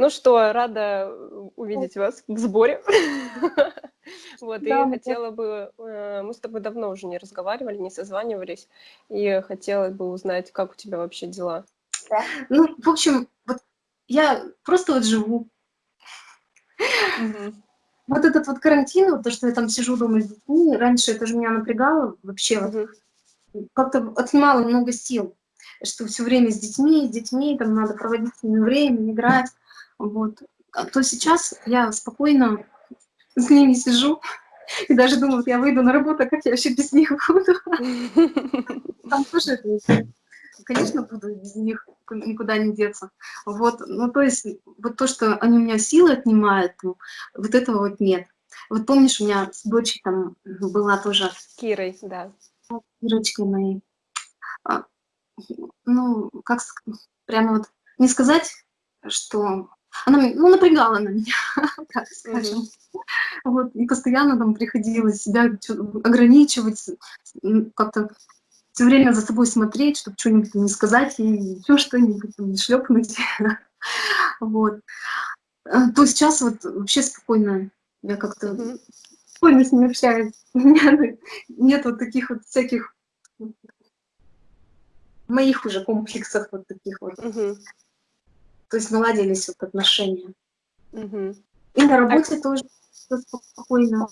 Ну что, рада увидеть вас в сборе. Вот, и хотела бы... Э, мы с тобой давно уже не разговаривали, не созванивались, и хотела бы узнать, как у тебя вообще дела. Ну, в общем, вот я просто вот живу. Вот этот вот карантин, вот то, что я там сижу дома с детьми, раньше это же меня напрягало вообще, вот, как-то отнимало много сил, что все время с детьми, с детьми, там надо проводить с ними время, играть, вот. А то сейчас я спокойно с ними сижу, и даже думаю, я выйду на работу, а как я вообще без них буду? Там тоже это конечно, буду без них никуда не деться. Вот, ну, то есть, вот то, что они у меня силы отнимают, ну, вот этого вот нет. Вот помнишь, у меня с дочей там была тоже... Кирой, да. Кирочкой моей. А, ну, как прямо вот не сказать, что она ну, напрягала на меня, так скажем. Mm -hmm. Вот, и постоянно там приходилось себя ограничивать, как-то все время за собой смотреть, чтобы что-нибудь не сказать и еще что-нибудь не шлепнуть. Вот. А, то сейчас вот вообще спокойно, я как-то спокойно с ними общаюсь. Нет вот таких вот всяких моих уже комплексов вот таких вот. Угу. То есть наладились вот отношения. Угу. И на работе а... тоже спокойно.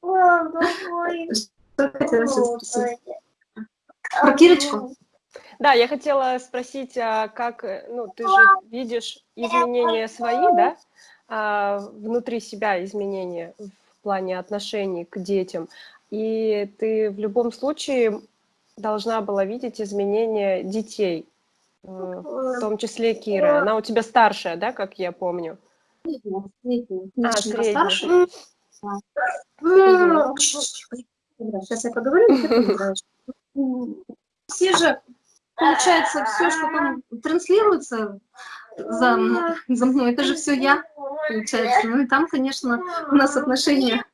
Что хотела спросить? Про Кирочку? Да, я хотела спросить, а как, ну, ты же видишь изменения свои, да, а, внутри себя изменения в плане отношений к детям, и ты в любом случае должна была видеть изменения детей, э, в том числе Кира. Она у тебя старшая, да, как я помню? Средняя. А, средняя. Сейчас я поговорю, Все же, получается, все, что там транслируется за, за мной, это же все я, получается. Ну и там, конечно, у нас отношения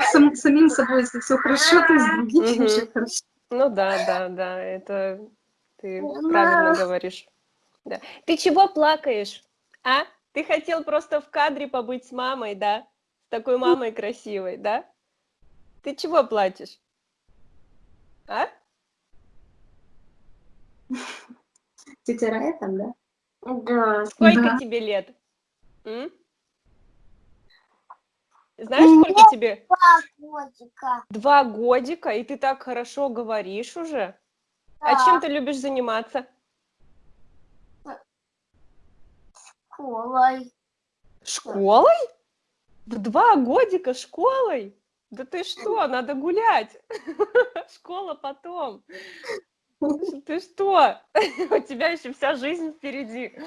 с самим собой, если все хорошо, то с другими все хорошо. Ну да, да, да, это ты правильно говоришь. Да. Ты чего плакаешь, а? Ты хотел просто в кадре побыть с мамой, да? С такой мамой красивой, да? Ты чего плачешь? А? Тетя Рая там, да? Да. Сколько да. тебе лет? М? Знаешь, сколько тебе? Два годика. Два годика, и ты так хорошо говоришь уже? А да. А чем ты любишь заниматься? Школой. Школой? В два годика школой? Да ты что, надо гулять. Школа потом. Ты что? У тебя еще вся жизнь впереди.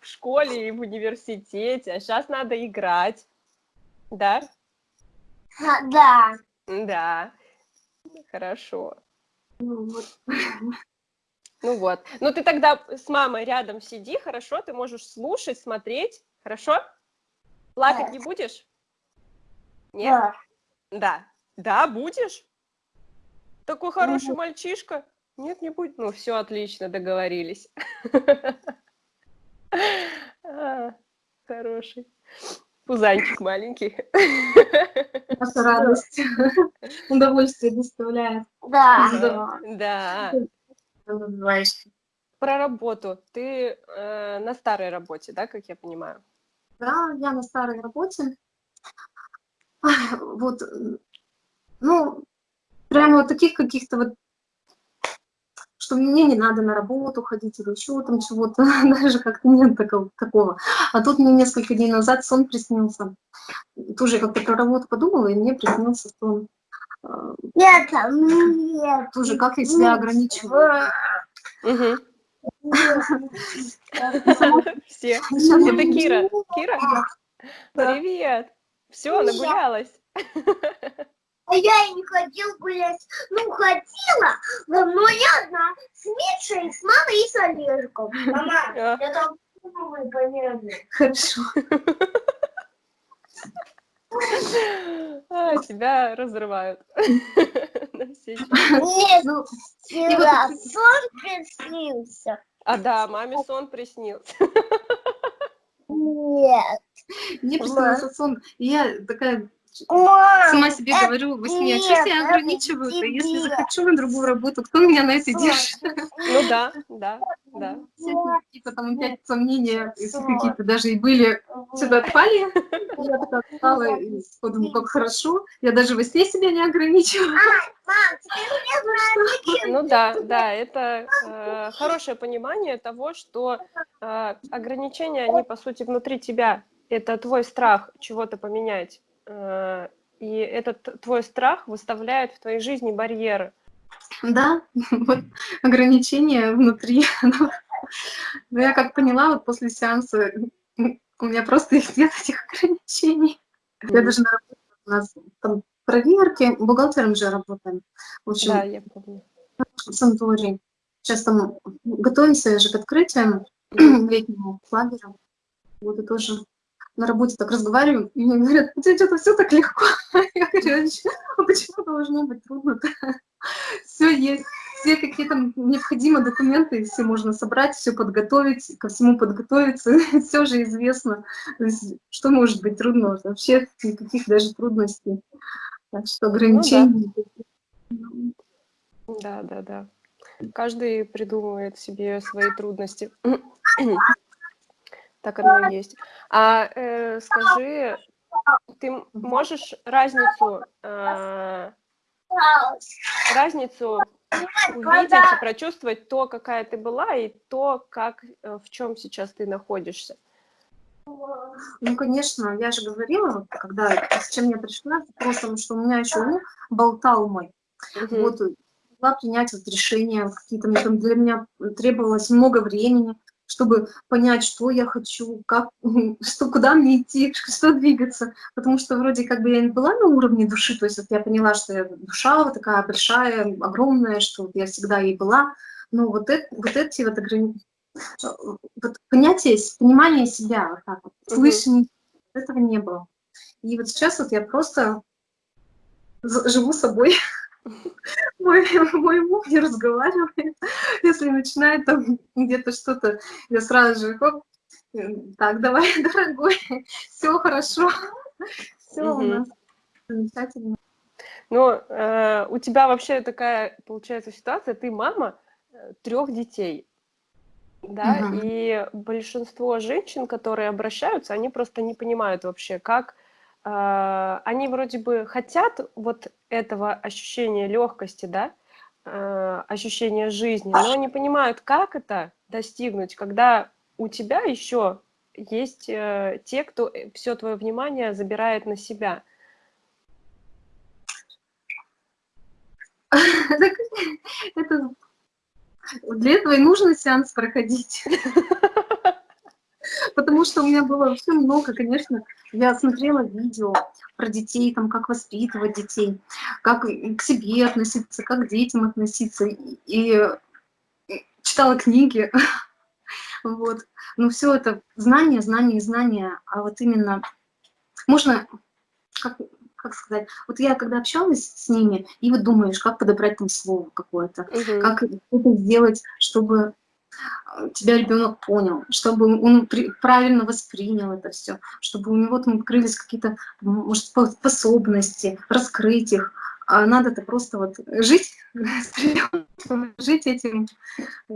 В школе и в университете. А сейчас надо играть. Да? Да. Да. Хорошо. Ну вот. Ну вот. Ну ты тогда с мамой рядом сиди, хорошо? Ты можешь слушать, смотреть, хорошо? Плакать да. не будешь? Нет? Да. Да. Да, будешь? Такой хороший угу. мальчишка. Нет, не будет. Ну, все отлично, договорились. Хороший. Пузанчик маленький. Наша радость. Удовольствие доставляет. Да. Да. Про работу. Ты э, на старой работе, да, как я понимаю? Да, я на старой работе вот, ну, прямо вот таких каких-то вот, что мне не надо на работу ходить или еще там чего-то, даже как-то нет такого, такого. А тут мне несколько дней назад сон приснился. Тоже как-то про работу подумала, и мне приснился сон. А, нет, нет. Тоже как я себя ограничиваю. Все. Это Кира. Кира? Привет. Все, нагулялась. А я и не хотел гулять. Ну, хотела, но я одна с Мишей, с мамой и с Олежком. Мама, а. я там понятно. Хорошо. А, тебя разрывают. Нет, ну, сон приснился. А да, маме сон приснился. Нет. Мне приснился сон, и я такая Мам, сама себе это говорю во сне, а что себя ограничивают, а если захочу на другую работу, кто меня на это держит? Ну да, да, да. Всякие какие-то там опять сомнения, если какие-то даже и были, сюда отпали. Я такая встала и подумала, как хорошо. Я даже во сне себя не зачем Ну да, да, это э, хорошее понимание того, что э, ограничения, они по сути внутри тебя. Это твой страх чего-то поменять. Э, и этот твой страх выставляет в твоей жизни барьеры. Да, вот ограничения внутри. Но но я как поняла, вот после сеанса у меня просто их нет, этих ограничений. Я даже на работе, у нас там проверки, бухгалтером же работаем. В общем, Да, я помню. в санатории. Сейчас там готовимся же к открытию летнего лагеря. Вот и тоже на работе так разговариваю, и мне говорят, у тебя что-то все так легко. Я говорю, а почему должно быть трудно-то? Все есть, все какие-то необходимые документы, все можно собрать, все подготовить, ко всему подготовиться, все же известно. Что может быть трудно? Вообще никаких даже трудностей. Так что ограничений. Да, да, да. Каждый придумывает себе свои трудности. Так оно и есть. А э, скажи, ты можешь разницу, э, разницу увидеть и прочувствовать то, какая ты была, и то, как, э, в чем сейчас ты находишься? Ну, конечно, я же говорила, вот, когда с чем я пришла, вопросом, что у меня еще ум болтал мой. Мгм. Вот, могла принять вот решения какие-то, мне там для меня требовалось много времени, чтобы понять, что я хочу, как, что, куда мне идти, что двигаться. Потому что вроде как бы я не была на уровне души, то есть вот я поняла, что я душа вот такая большая, огромная, что вот я всегда ей была. Но вот, это, вот эти вот ограничения, вот понятие, понимание себя, вот так вот, слышание, этого не было. И вот сейчас вот я просто живу собой. Мой, мой муж не разговаривает. Если начинает там где-то что-то, я сразу же, хоп, э, так, давай, дорогой, все хорошо, все у Мгм. нас замечательно. Ну, э, у тебя вообще такая, получается, ситуация, ты мама трех детей, да, Мгм. и большинство женщин, которые обращаются, они просто не понимают вообще, как э, они вроде бы хотят вот этого ощущения легкости, да, э, ощущения жизни, но не понимают, как это достигнуть, когда у тебя еще есть э, те, кто все твое внимание забирает на себя. Это для этого и нужно сеанс проходить. Потому что у меня было вообще много, конечно, я смотрела видео про детей, там, как воспитывать детей, как к себе относиться, как к детям относиться, и, читала книги, вот. Но все это знания, знания, знания, а вот именно можно, как, как сказать, вот я когда общалась с ними, и вот думаешь, как подобрать там слово какое-то, Мгм. как это сделать, чтобы тебя ребенок понял, чтобы он правильно воспринял это все, чтобы у него там открылись какие-то, может, спо- способности, раскрыть их. А надо-то просто вот жить, жить этим э,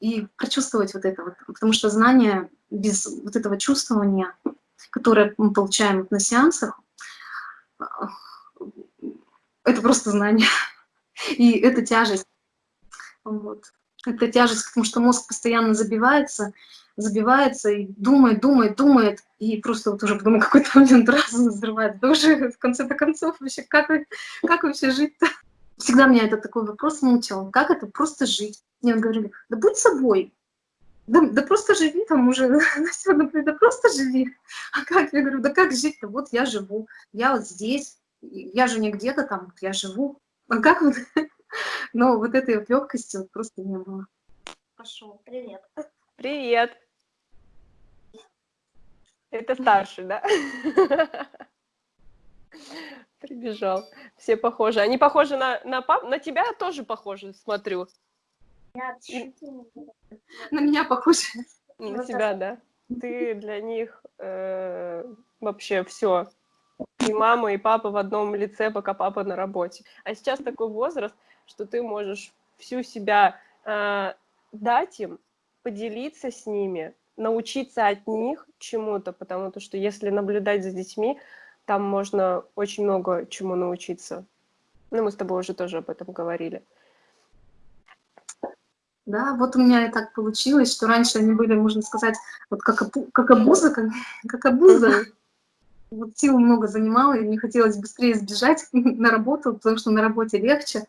и прочувствовать вот это вот. Потому что знание без вот этого чувствования, которое мы получаем на сеансах, э, это просто знание. И это тяжесть. Вот. Это тяжесть, потому что мозг постоянно забивается, забивается и думает, думает, думает, и просто вот уже потом какой-то момент разум взрывает. Да уже в конце-то концов вообще, как, как вообще жить-то? Всегда меня этот такой вопрос мучил. Как это просто жить? Мне говорили, да будь собой. Да, да просто живи там уже, да, да просто живи. А как? Я говорю, да как жить-то? Вот я живу, я вот здесь, я же не где-то там, я живу. А как вот? Но вот этой вот легкости вот просто не было. Пошел, привет. Привет. Это старший, да? Прибежал. Все похожи. Они похожи на, на пап, на тебя тоже похожи, смотрю. На меня похоже. На тебя, да. ты для них э, вообще все. И мама, и папа в одном лице, пока папа на работе. А сейчас такой возраст, что ты можешь всю себя э, дать им, поделиться с ними, научиться от них чему-то, потому что если наблюдать за детьми, там можно очень много чему научиться. Ну, мы с тобой уже тоже об этом говорили. Да, вот у меня и так получилось, что раньше они были, можно сказать, вот как, как обуза, как, как обуза. Вот сил много занимала, и мне хотелось быстрее сбежать на работу, потому что на работе легче.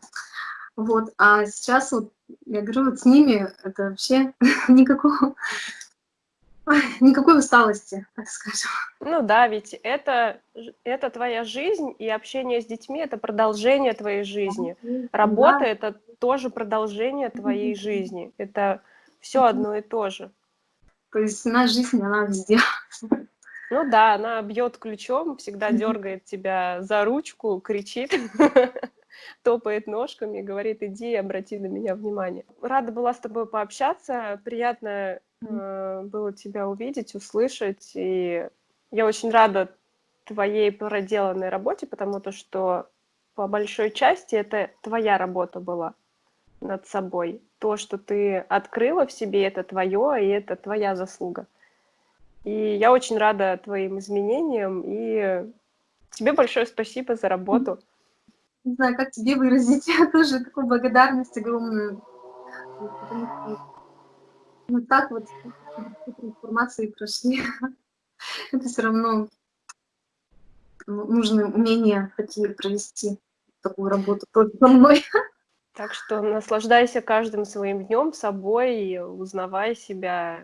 Вот, а сейчас вот, я говорю, вот с ними это вообще никакого, никакой усталости, так скажем. Ну да, ведь это, это твоя жизнь, и общение с детьми — это продолжение твоей жизни. Работа да. — это тоже продолжение твоей жизни. Это все одно и то же. То есть наша жизнь, она везде. Ну да, она бьет ключом, всегда дергает тебя за ручку, кричит, топает ножками, говорит, иди, обрати на меня внимание. Рада была с тобой пообщаться, приятно э, было тебя увидеть, услышать, и я очень рада твоей проделанной работе, потому то, что по большой части это твоя работа была над собой. То, что ты открыла в себе, это твое, и это твоя заслуга. И я очень рада твоим изменениям, и тебе большое спасибо за работу. Не знаю, как тебе выразить, тоже такую благодарность огромную. Ну так вот информации прошли. Это все равно нужно умение такие провести такую работу только со мной. Так что наслаждайся каждым своим днем собой, узнавай себя,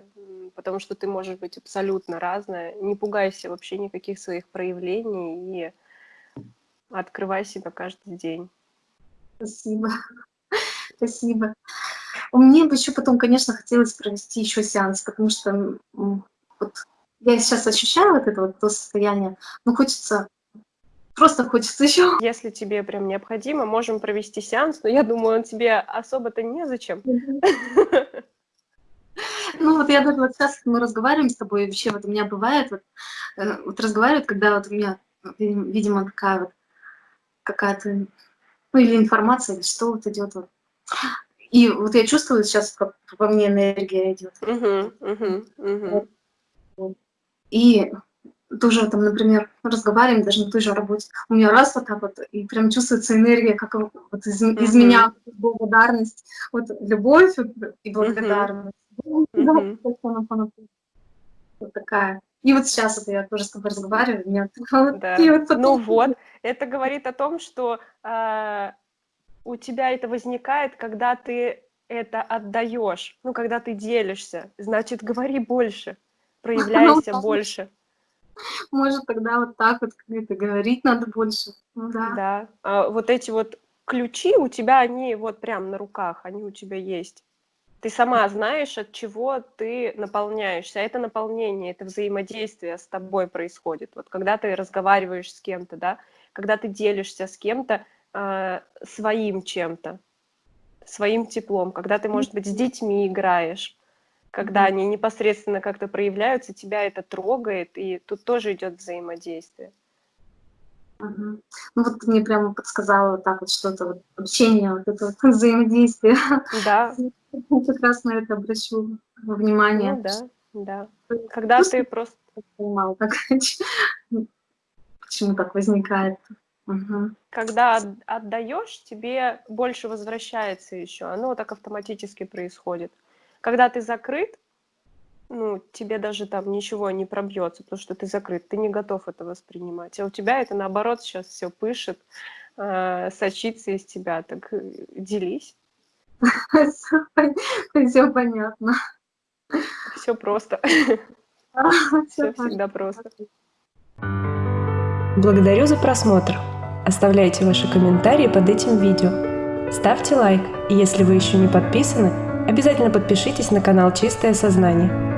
потому что ты можешь быть абсолютно разная. Не пугайся вообще никаких своих проявлений и открывай себя каждый день. Спасибо. Спасибо. Мне бы еще потом, конечно, хотелось провести еще сеанс, потому что вот, я сейчас ощущаю вот это вот то состояние, но хочется Просто хочется еще. Если тебе прям необходимо, можем провести сеанс, но я думаю, он тебе особо-то незачем. Ну вот я даже вот сейчас мы разговариваем с тобой, вообще вот у меня бывает, вот, э, вот разговаривают, когда вот у меня, видимо, такая вот какая-то, ну или информация, или что вот идет вот. И вот я чувствую сейчас, как во мне энергия идет. Uh -huh, uh -huh, И тоже там, например, разговариваем даже на той же работе, у меня раз вот так вот, и прям чувствуется энергия, как вот из, mm -hmm. из меня благодарность, вот любовь и благодарность. Mm -hmm. Вот такая. И вот сейчас это я тоже с тобой разговариваю, меня вот да. вот Ну вот, это говорит о том, что э, у тебя это возникает, когда ты это отдаешь, ну, когда ты делишься, значит, говори больше, проявляйся ну, больше. Может, тогда вот так вот как-то говорить надо больше. Ну, да. Да. А вот эти вот ключи у тебя, они вот прям на руках, они у тебя есть. Ты сама знаешь, от чего ты наполняешься. Это наполнение, это взаимодействие с тобой происходит. Вот когда ты разговариваешь с кем-то, да, когда ты делишься с кем-то э, своим чем-то, своим теплом, когда ты, может быть, с детьми играешь, когда они непосредственно как-то проявляются, тебя это трогает, и тут тоже идет взаимодействие. Угу. Ну вот ты мне прямо подсказала вот так вот что-то, вот общение, вот это вот взаимодействие. Да. Как раз на это обращу внимание. Ну, да, да. Когда Просто ты просто... Понимала, как, почему так возникает. Угу. Когда отдаешь, тебе больше возвращается еще. Оно так автоматически происходит. Когда ты закрыт, ну, тебе даже там ничего не пробьется, потому что ты закрыт, ты не готов это воспринимать. А у тебя это наоборот сейчас все пышет, э, сочится из тебя. Так э, делись. Все понятно. Все просто. Все всегда просто. Благодарю за просмотр. Оставляйте ваши комментарии под этим видео. Ставьте лайк, и если вы еще не подписаны, Обязательно подпишитесь на канал «Чистое сознание».